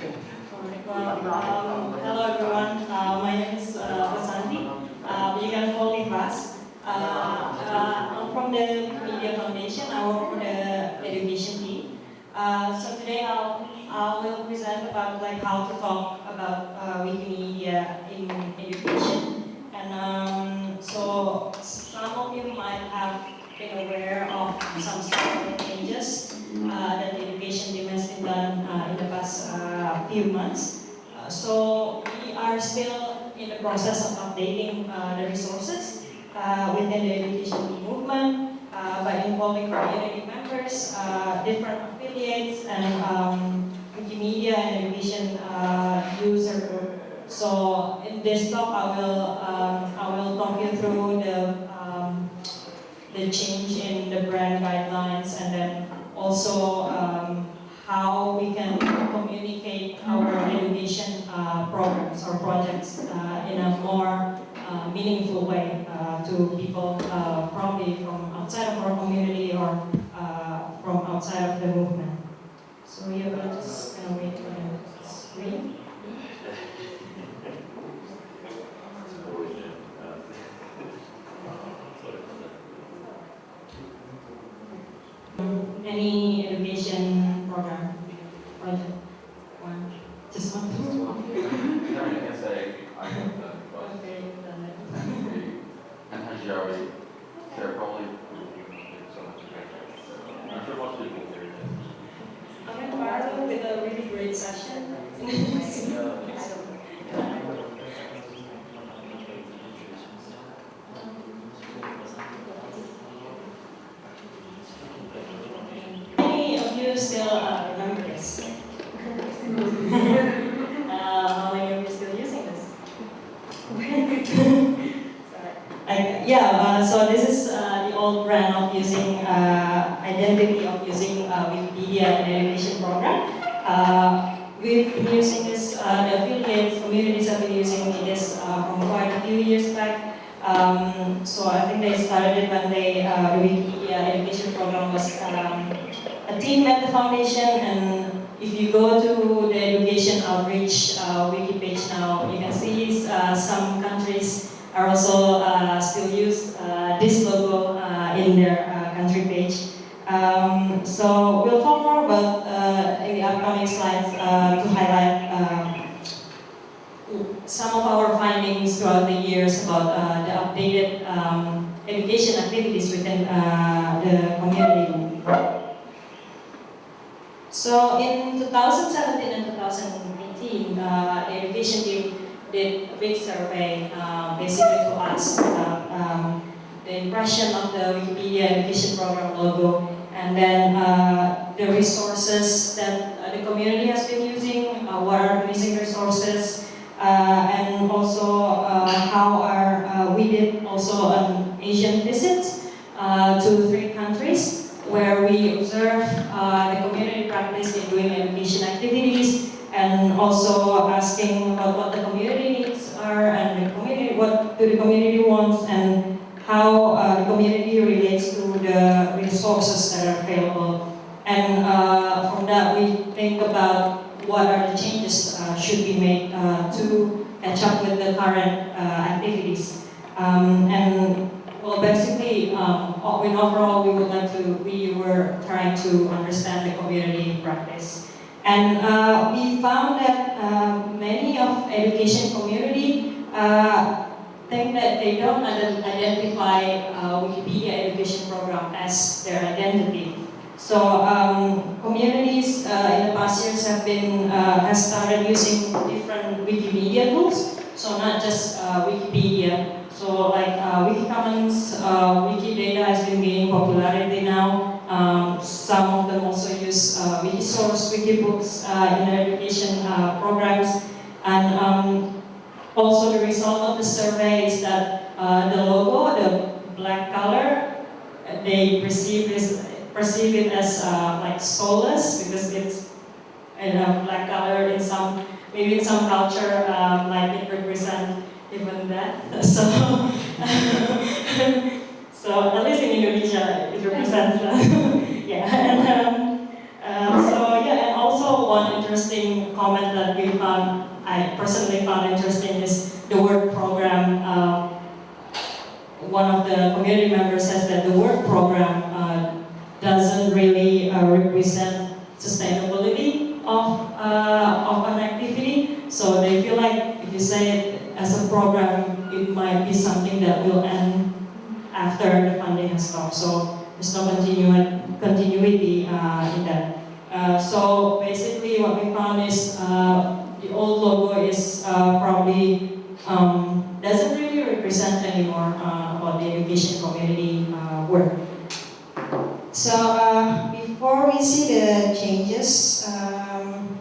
Well, um, hello everyone. Uh, my name is uh, Vasanti. Uh, you can call me Vas. Uh, uh, I'm from the Media Foundation. I work for the education team. Uh, so today I'll, I will present about like how to talk about Wikimedia in education. And um, so some of you might have been aware of some few months. Uh, so we are still in the process of updating uh, the resources uh, within the education movement by involving community members, different affiliates, and um, Wikimedia and education user. Group. So in this talk, I will um, I will talk you through the um, the change in the brand guidelines, and then also um, how we can communicate our education uh, programs or projects uh, in a more uh, meaningful way uh, to people uh, probably from outside of our community or uh, from outside of the movement. So you're just gonna wait for the screen. Any education program project? One, just one. I can say I have that, but Okay, done it. and Hajiari, they're probably so much better. I'm sure most people here. I'm inspired with a really great session. Many of you still uh, remember this. uh, how many of you still using this? Sorry. I- yeah, uh, so this is uh, the old brand of using uh, identity of using uh, Wikipedia in education program. Uh, we've been using this, uh, the affiliates communities have been using this uh, from quite a few years back. Um, so I think they started when they, uh, the Wikipedia education program was um, a team at the foundation and if you go to the education outreach uh, wiki page now, you can see uh, some countries are also uh, still use uh, this logo uh, in their uh, country page. Um, so we'll talk more about uh, in the upcoming slides uh, to highlight uh, some of our findings throughout the years about uh, the updated um, education activities within uh, the community. So in 2017 and 2018, uh, the education team did a big survey uh, basically to ask about um, the impression of the Wikipedia education program logo and then uh, the resources that uh, the community has been using, uh, what are missing resources, uh, and also how are, we did also an Asian visit to three countries where we observe uh, the community practice in doing education activities and also asking about what the community needs are and the community, what do the community wants and how uh, the community relates to resources that are available. And uh, from that we think about what are the changes uh, should be made uh, to catch up with the current uh, activities. Um, and well, basically, um, in overall, we would like to, we were trying to understand the community practice. And uh, we found that uh, many of education community think that they don't identify uh, Wikipedia education program as their identity. So um, communities uh, in the past years have been, uh, has started using different Wikimedia tools. So not just uh, Wikipedia, so like uh, Wikicommons, uh, Wikidata has been gaining popularity now. Um, some of them also use Wikisource, Wikibooks in their education programs. And um, also the result of the survey uh, the logo, the black color, uh, they perceive, this, perceive it as uh, like soulless because it's in a black color in some, maybe in some culture, um, like it represents even that. So, so at least in Indonesia, it represents that. yeah. And, um, so yeah, and also one interesting comment that we found, I personally found interesting is the work program. Uh, one of the community member says that the work program uh, doesn't really uh, represent sustainability of, uh, of an activity. So they feel like if you say it as a program, it might be something that will end after the funding has stopped. So there's no continuity uh, in that. Uh, so basically what we found is the old logo is probably um, doesn't represent anymore uh, about the education community uh, work. So uh, before we see the changes, um,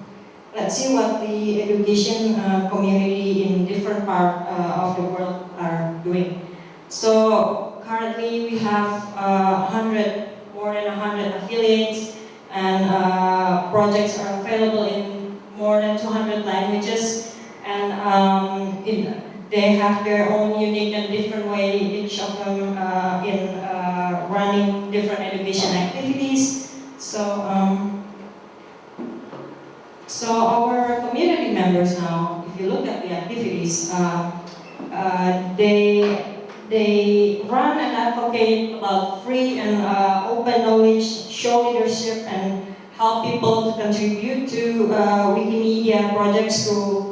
let's see what the education uh, community in different part uh, of the world are doing. So currently we have uh, 100, more than 100 affiliates and uh, projects are available in more than 200 languages and um, in, they have their own unique and different way, each of them uh, in uh, running different education activities. So, um, so our community members now, if you look at the activities, uh, uh, they they run and advocate about free and uh, open knowledge, show leadership, and help people to contribute to Wikimedia projects through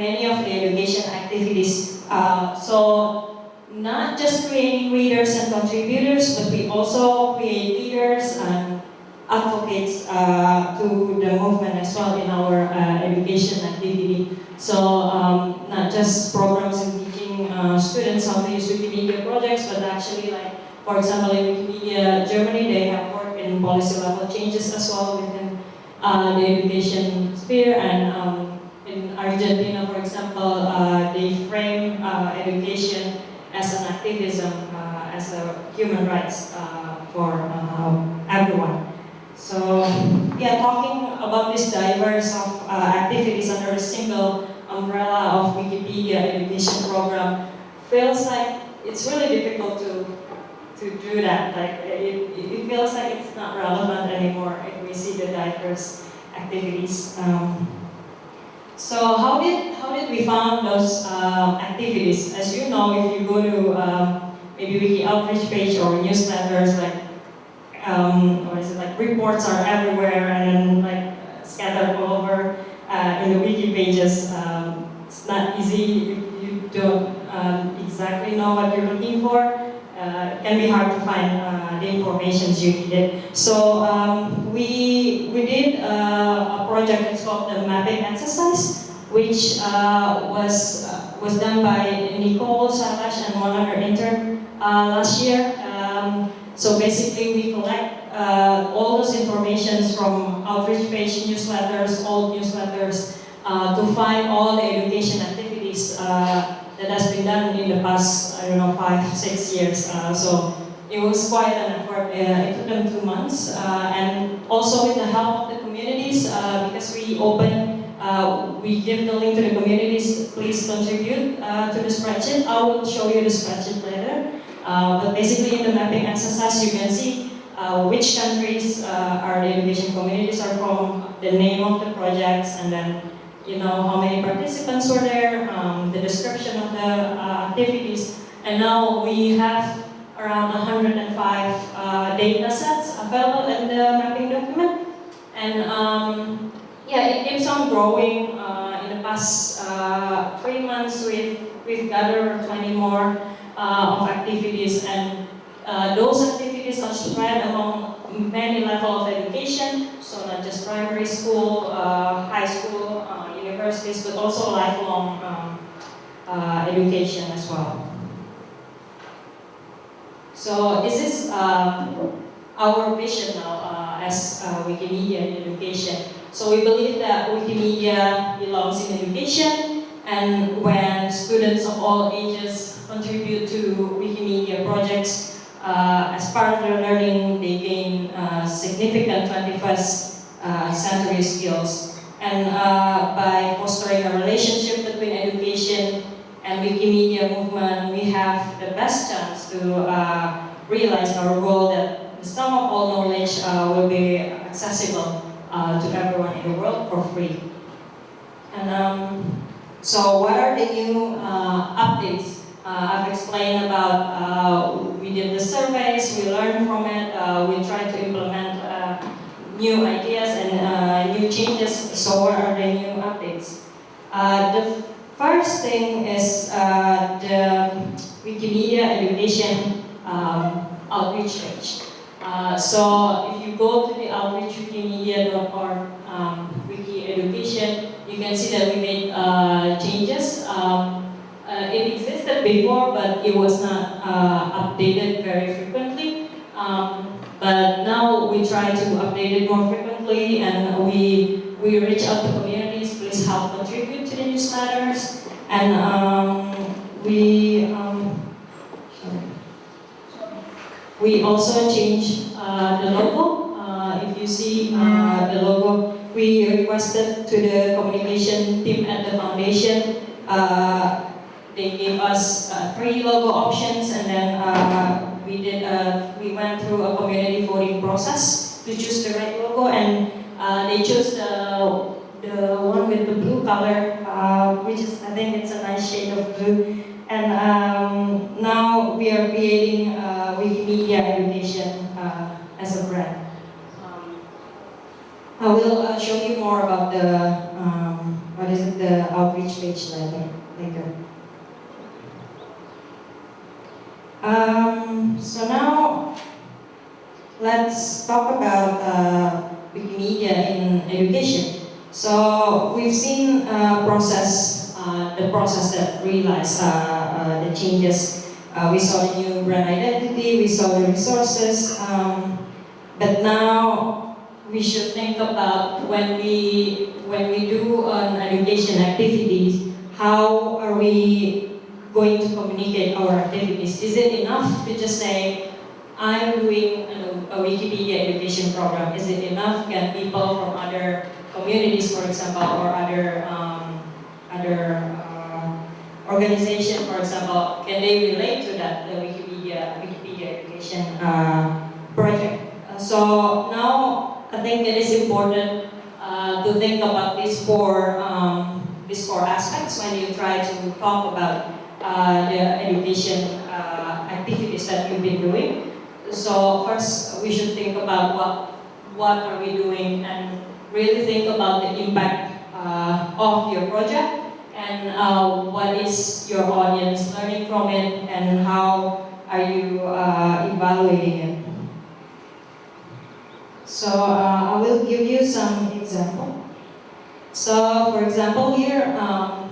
many of the education activities. Uh, so not just creating readers and contributors, but we also create leaders and advocates uh, to the movement as well in our uh, education activity. So um, not just programs in teaching uh, students how to use Wikimedia projects, but actually like, for example, in Wikimedia Germany, they have worked in policy level changes as well within uh, the education sphere and um, in Argentina, for example, uh, they frame uh, education as an activism, uh, as a human rights uh, for um, everyone. So, yeah, talking about this diverse of uh, activities under a single umbrella of Wikipedia education program feels like it's really difficult to to do that. Like it, it feels like it's not relevant anymore if we see the diverse activities. Um, so how did how did we found those um, activities? As you know, if you go to um, maybe Wiki outreach page or newsletters, like um, what is it like reports are everywhere and like scattered all over uh, in the wiki pages. Um, it's not easy if you don't um, exactly know what you're looking for. Uh, can be hard to find uh, the information you needed. So um, we we did uh, a project that's called the mapping exercise, which uh, was uh, was done by Nicole Salash and one other intern uh, last year. Um, so basically, we collect all those informations from outreach page newsletters, old newsletters, to find all the education activities that has been done in the past, I don't know, five, six years. Uh, so it was quite an effort. Uh, it took them two months. Uh, and also with the help of the communities, because we open, we give the link to the communities, please contribute to the spreadsheet. I will show you the spreadsheet later. but basically in the mapping exercise, you can see uh, which countries uh, are the education communities are from, the name of the projects, and then you know, how many participants were there, um, the description of the uh, activities, and now we have around 105 uh, data sets available in the mapping document. And um, yeah, it keeps on growing. Uh, in the past uh, three months, we've, we've gathered 20 more uh, of activities, and uh, those activities are spread among many levels of education, so not just primary school, school, but also lifelong um, uh, education as well. So this is um, our vision now uh, as uh, Wikimedia in education. So we believe that Wikimedia belongs in education and when students of all ages contribute to Wikimedia projects, uh, as part of their learning, they gain uh, significant 21st uh, century skills and uh, by fostering a relationship between education and Wikimedia movement, we have the best chance to uh, realize our goal that the sum of all knowledge uh, will be accessible uh, to everyone in the world for free. And um, so what are the new uh, updates? Uh, I've explained about, we did the surveys, we learned from it, we tried to implement new ideas changes. So are the new updates? Uh, the first thing is uh, the Wikimedia education um, outreach page. Uh, so if you go to the outreachwikimedia.org um, wiki education, you can see that we made uh, changes. Um, uh, it existed before, but it was not uh, updated very frequently. Um, but now we try to update it more frequently, and we we reach out to communities. Please help contribute to the newsletters, and um, we um, we also changed uh, the logo. Uh, if you see uh, the logo, we requested to the communication team at the foundation. Uh, they gave us uh, three logo options, and then uh, we did. We went through a community voting process to choose the right logo, and uh, they chose the the one with the blue color, uh, which is I think it's a nice shade of blue. And um, now we are creating uh, Wikimedia education uh, as a brand. Um, I will uh, show you more about the um, what is it the outreach page later. later. Um, so now let's talk about uh, Wikimedia in education. So we've seen uh, process, uh, the process that realized uh, uh, the changes. Uh, we saw the new brand identity, we saw the resources, um, but now we should think about when we when we do an education activities, how are we going to communicate our activities? Is it enough to just say, I'm doing a, Wikipedia education program? Is it enough? Can people from other communities, for example, or other um, other uh, organization, for example, can they relate to that the Wikipedia Wikipedia education uh, project? Uh, so now I think it is important uh, to think about these four um, these four aspects when you try to talk about uh, the education activities that you've been doing. So first, we should think about what what are we doing and really think about the impact uh, of your project and uh, what is your audience learning from it and how are you uh, evaluating it. So uh, I will give you some example. So for example here, um,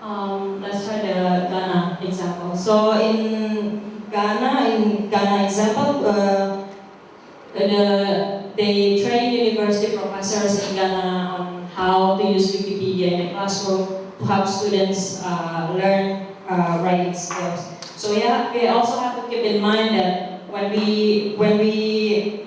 um, let's try the Ghana example. So in Ghana, in Ghana example, uh, the, they train university professors in Ghana on how to use Wikipedia in the classroom to help students uh, learn uh, writing skills. So yeah, we also have to keep in mind that when we when we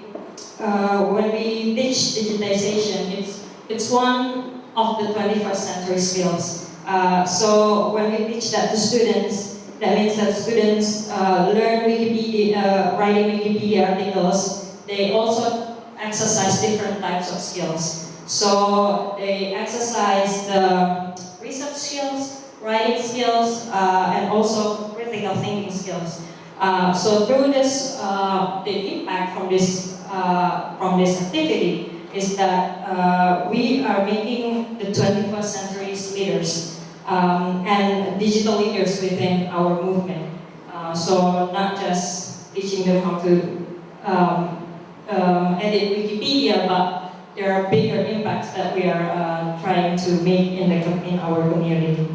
uh, when we teach digitization, it's it's one of the 21st century skills. Uh, so when we teach that to students, that means that students uh, learn Wikipedia, uh, writing Wikipedia articles. They also exercise different types of skills. So they exercise the research skills, writing skills, uh, and also critical thinking skills. Uh, so through this, uh, the impact from this uh, from this activity is that we are making the 21st century's leaders um, and digital leaders within our movement. Uh, so not just teaching them how to um, um, edit Wikipedia, but there are bigger impacts that we are uh, trying to make in, the, in our community.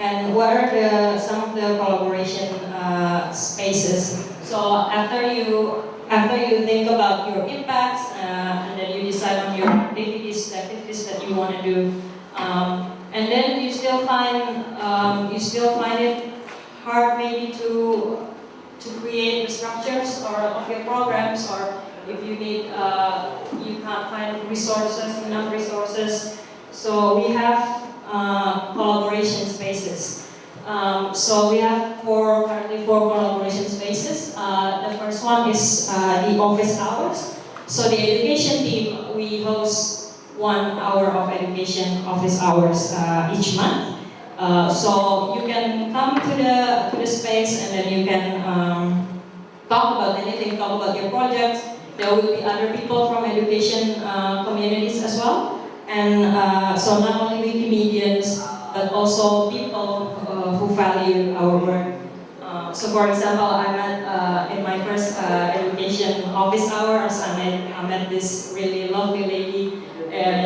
And what are the, some of the collaboration uh, spaces? So after you after you think about your impacts uh, and then you decide on your activities, the activities that you want to do, um, and then you still find um, you still find it hard maybe to to create the structures or of your programs or if you need uh, you can't find resources enough resources. So we have uh, collaboration spaces. Um, so we have four currently four collaboration spaces. Uh, the first one is uh, the office hours. So the education team, we host one hour of education office hours uh, each month. Uh, so you can come to the to the space and then you can um, talk about anything, talk about your projects. There will be other people from education uh, communities as well. And uh, so not only Wikimedians, but also people uh, who value our work. Uh, so for example, I met in my first education office hours, I met, I met this really lovely lady.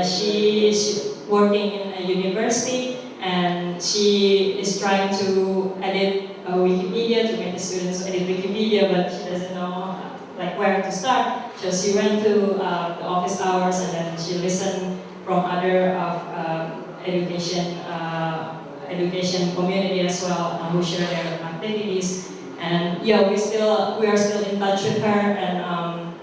She is working in a university and she is trying to edit uh, Wikipedia to make the students edit Wikipedia, but she doesn't know like where to start. So she went to uh, the office hours and then she listened from other of um, education uh, education community as well uh, who share their activities. And yeah, we still we are still in touch with her and um,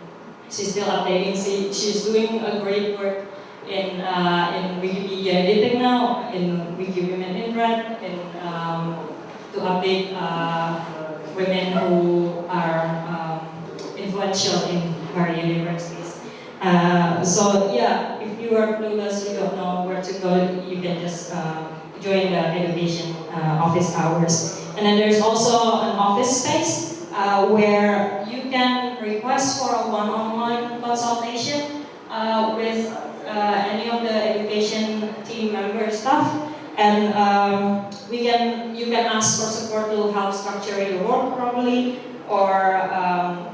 she's still updating. She, she's doing a great work in uh, in Wikipedia editing now, in Wikiwomen in Red, in um, to update uh, women who are um, influential in our universities. Uh, so yeah, if you are clueless, you don't know where to go, you can just uh, join the education uh, office hours. And then there's also an office space uh, where you can request for a one-on-one consultation uh, with uh, any of the education team member staff. And um, we can, you can ask for support to help structure your work properly or um,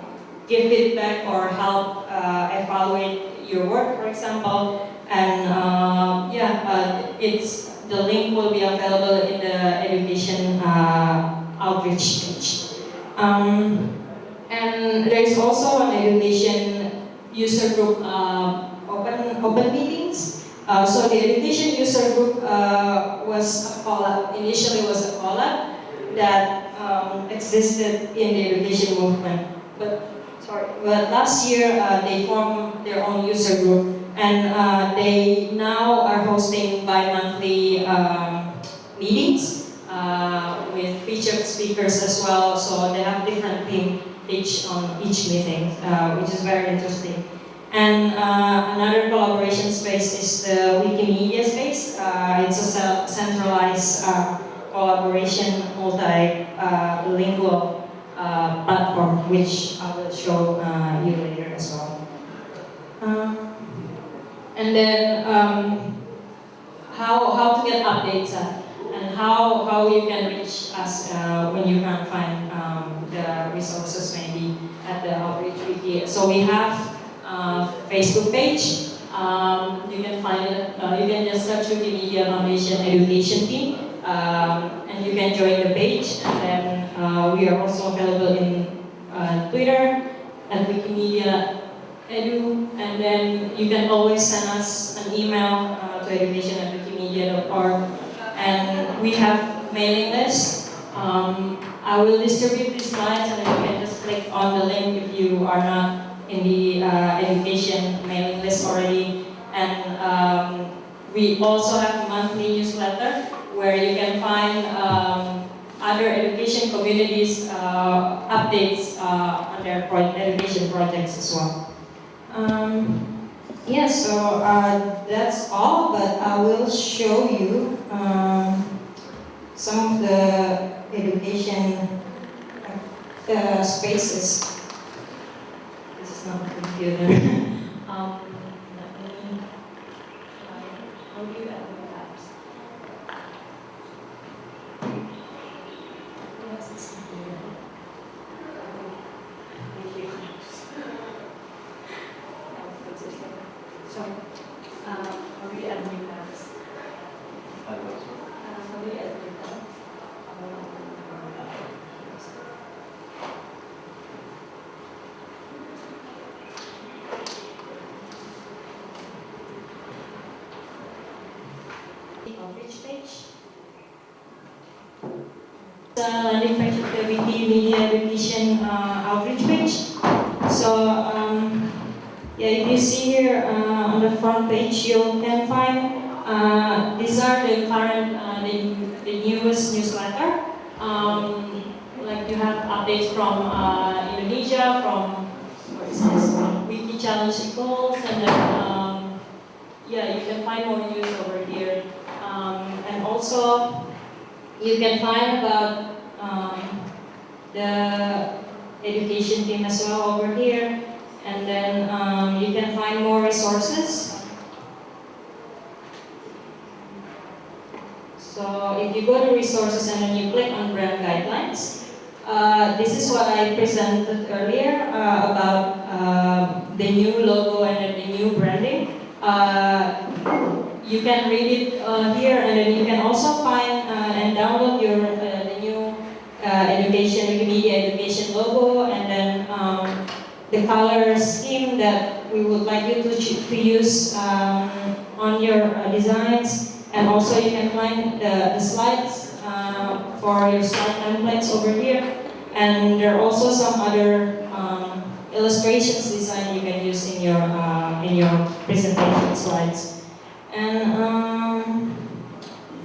give feedback or help uh, evaluate your work, for example. And uh, yeah, uh, it's the link will be available in the education uh, outreach page. Um, and there is also an education user group uh, open meetings. Uh, so the education user group uh, was a collab, initially was a collab that um, existed in the education movement. But sorry, but last year uh, they formed their own user group and uh, they now are hosting bi-monthly um, meetings uh, with featured speakers as well. So they have different theme each on each meeting, uh, which is very interesting. And uh, another collaboration space is the Wikimedia space. Uh, it's a centralized uh, collaboration, multilingual uh, platform, which I will show uh, you later as well. And then um, how, how to get updates uh, and how, how you can reach us uh, when you can't find um, the resources maybe at the outreach wiki. So we have uh, Facebook page. Um, you can find uh, you can just search Wikimedia Foundation Education Team um, and you can join the page and then uh, we are also available in uh, Twitter at Wikimedia Edu and then you can always send us an email uh, to education at wikimedia.org and we have mailing list. Um, I will distribute these slides and you can just click on the link if you are not in the uh, education mailing list already. And um, we also have a monthly newsletter where you can find um, other education communities uh, updates uh, on their pro education projects as well. Um, yeah, so uh, that's all, but I will show you um, some of the education uh, spaces. This is not a computer. um, let me try. How do you add the tabs? Yes, it's here. Thank you. So, uh, how do you add new tabs? Uh, how do you add new tabs? Outreach page. Of the Wikimedia Education uh, outreach page. So, um, yeah, if you see here uh, on the front page, you can find uh, these are the current, uh, the, the newest newsletter. Um, like you have updates from uh, Indonesia. From, what is this, Wiki Challenge Goals, and then, um, yeah, you can find more news over here. Um, and also, you can find about the education team as well over here. And then um, you can find more resources. So if you go to resources and then you click on brand guidelines, uh, this is what I presented earlier uh, about uh, the new logo and the new branding. Uh, you can read it uh, here and then you can also find uh, and download your uh, the new uh, education, Wikimedia education logo and then um, the color scheme that we would like you to, to use um, on your uh, designs. And also you can find the, the slides uh, for your slide templates over here. And there are also some other um, illustrations design you can use in your, uh, in your presentation slides. And um,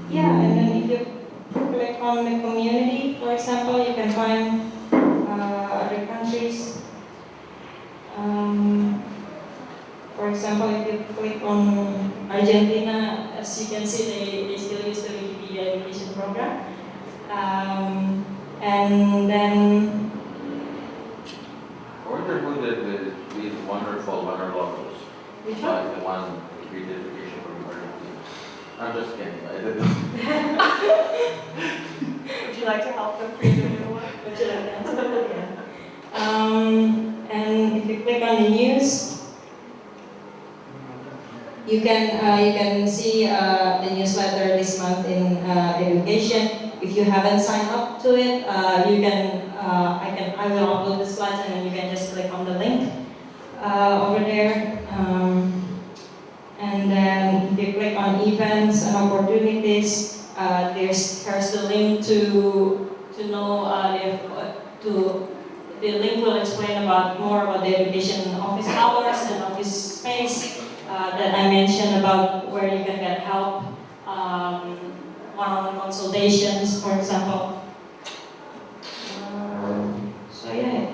yeah, and then if you click on the community, for example, you can find uh, other countries. Um, for example, if you click on Argentina, as you can see, they, they still use the Wikipedia education program. Um, and then, I wonder who did the, these wonderful winter logos, which one? like the one we did education from Argentina. I'm just kidding, I didn't. Would you like to help them create a new one? Um, and if you click on the news, you can uh, you can see uh, the newsletter this month in uh, education. If you haven't signed up to it, uh, you can uh, I can I will upload the slides and then you can just click on the link uh, over there. Um, and then if you click on events and opportunities, uh, there's there's the link to to know uh, if, uh, to the link will explain about more about the education office hours and office space uh, that I mentioned about where you can get help, um, one-on-one consultations, for example. Um, so yeah,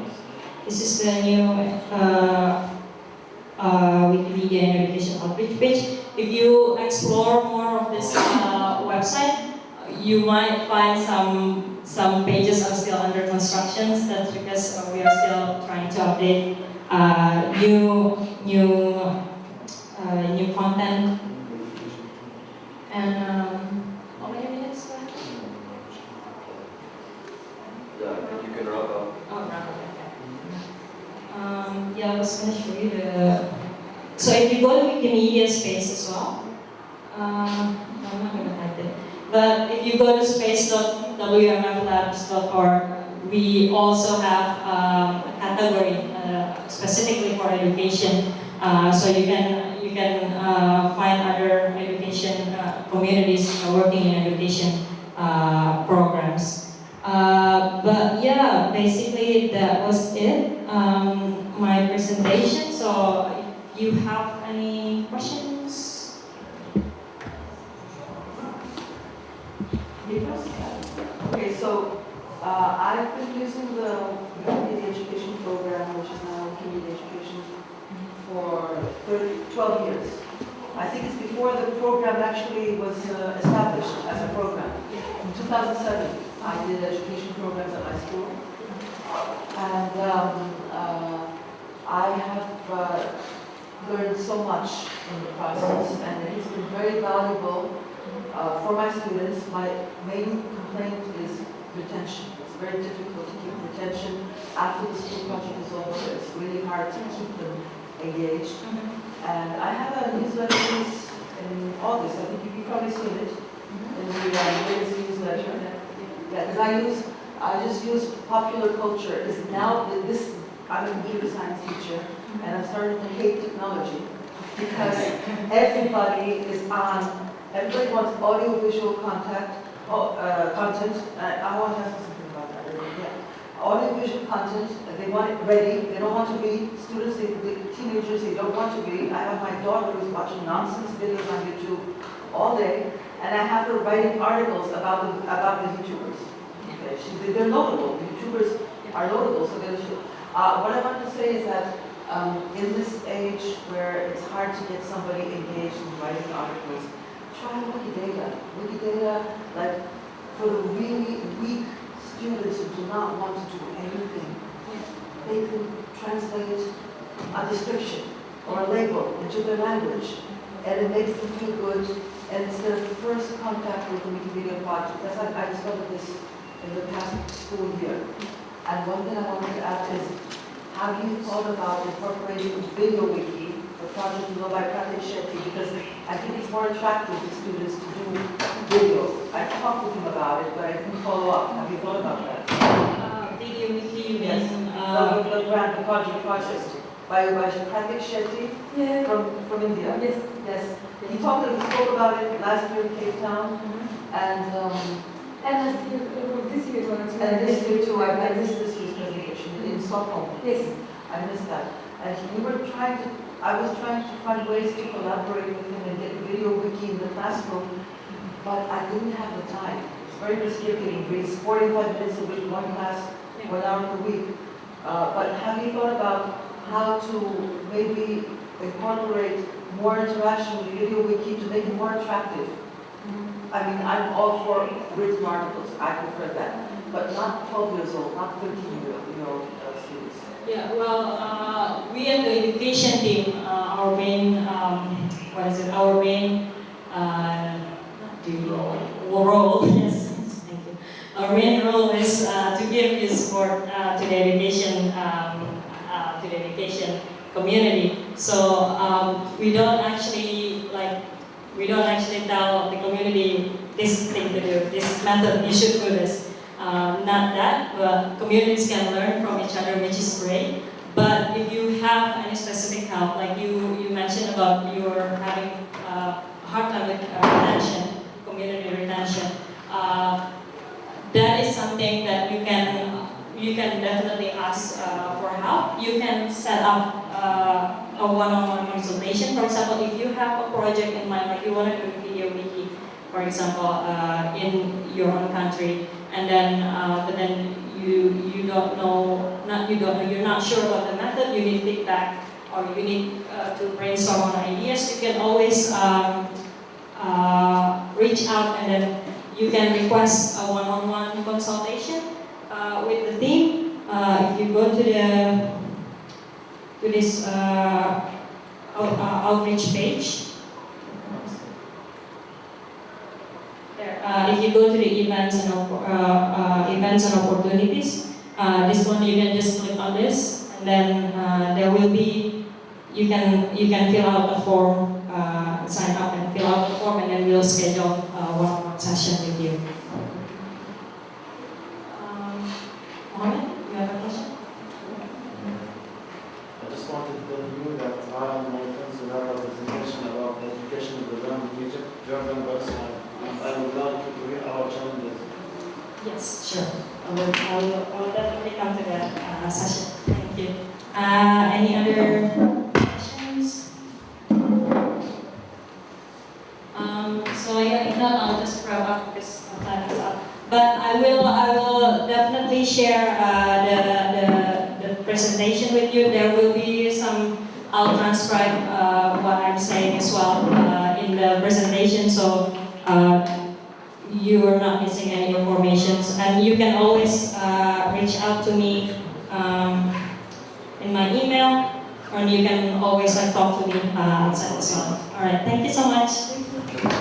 this is the new uh, uh, Wikimedia and Education Outreach page. If you explore more uh, website, you might find some some pages are still under construction. That's because uh, we are still trying to update uh, new new uh, new content. And um, how many minutes left? Yeah, you can wrap up. Oh, right, okay. Um, yeah, I was going to show you the. So if you go to Wikimedia space as well, uh, I'm not going to. But if you go to space.wmflabs.org, we also have um, a category uh, specifically for education. Uh, so you can you can uh, find other education uh, communities working in education uh, programs. Uh, but yeah, basically that was it. Um, my presentation. So if you have any questions? I've been using the community Education Program, which is now community Education, for 30, 12 years. I think it's before the program actually was uh, established as a program. In 2007, I did education programs at my school. And um, uh, I have uh, learned so much in the process, and it has been very valuable uh, for my students. My main complaint is retention. Very difficult to keep retention after the school project is over. It's really hard to keep them engaged. And I have a newsletter in August. I think you've probably seen it in the uh, latest newsletter. Yeah, because I use, I just use popular culture. Is now this. I'm a computer science teacher, and I'm starting to hate technology because everybody is on. Everybody wants audio-visual contact, oh, uh, content. Uh, I want to ask you something about that. Yeah. Audio-visual content. They want it ready. They don't want to be students. They, they, teenagers. They don't want to be. I have my daughter who's watching nonsense videos on YouTube all day, and I have her writing articles about the about the YouTubers. Okay, she, they're notable. The YouTubers are notable, so they should. Uh, what I want to say is that, um, in this age where it's hard to get somebody engaged in writing articles, try Wikidata. Wikidata, like, for the really weak students who do not want to do anything, they can translate a description or a label into their language, and it makes them feel good, and it's their first contact with the Wikimedia project. That's like, I discovered this in the past school year. And one thing I wanted to add is, have you thought about incorporating Video Wiki, project you know by Pratik Shetty, because I think it's more attractive to students to do video. I talked with him about it, but I didn't follow up. Have you thought about that? Uh, Video you Yes. uh, The, the grant, the project project by, by Pratik Shetty Yeah. from, from India. Yes. Yes, he talked, he spoke about it last year in Cape Town, and, um, And last year, uh, this year actually. and this year too, I, I missed this year's presentation in Stockholm. Yes. I missed that. And we were trying to, I was trying to find ways to collaborate with him and get video wiki in the classroom, but I didn't have the time. It's very restricting, it's forty-five minutes a week, one class, one hour a week. Uh, but have you thought about how to maybe incorporate more interaction with video wiki to make it more attractive? I mean, I'm all for written articles, I prefer that, but not twelve years old, not thirteen year old. Yeah, well, uh, we at the education team, uh, our main, um, what is it, our main, uh, do role, yes, thank you. Our main role is uh, to give this support uh, to the education, um, uh, to the education community. So um, we don't actually like, we don't actually tell the community this thing to do, this method, you should do this. Um, not that, but communities can learn from each other, which is great. But if you have any specific help, like you, you mentioned about you're having uh, hard time with uh, retention, community retention, uh, that is something that you can, you can definitely ask uh, for help. You can set up uh, a one-on-one consultation. For example, if you have a project in mind, like you want to do a video wiki, for example, uh, in your own country, and then uh, but then you you don't know not you don't you're not sure about the method you need feedback or you need uh, to brainstorm on ideas. You can always um, uh, reach out and then you can request a one-on-one consultation uh, with the team. Uh, if you go to the to this uh, out, outreach page. There, if you go to the events and uh, events and opportunities, uh, this one you can just click on this, and then uh, there will be you can you can fill out a form, uh, sign up and fill out the form, and then we'll schedule uh, one session with you. Um, Mohammed, you have a question? I just wanted to tell you that I and my friends will have a presentation about the education program in Egypt, Jordan Barcelona, and I would like to hear our challenges. Yes, sure. I will, I will, definitely come to that uh, session. Thank you. Uh, any other questions? Um, so yeah, if not, I'll just wrap up because time is up. But I will, I will definitely share uh, the, the, the presentation with you. There will be some, I'll transcribe uh, what I'm saying as well uh, in the presentation. So uh, you are not missing any informations and you can always to me um, in my email or you can always like, talk to me uh, outside as well. All right, thank you so much.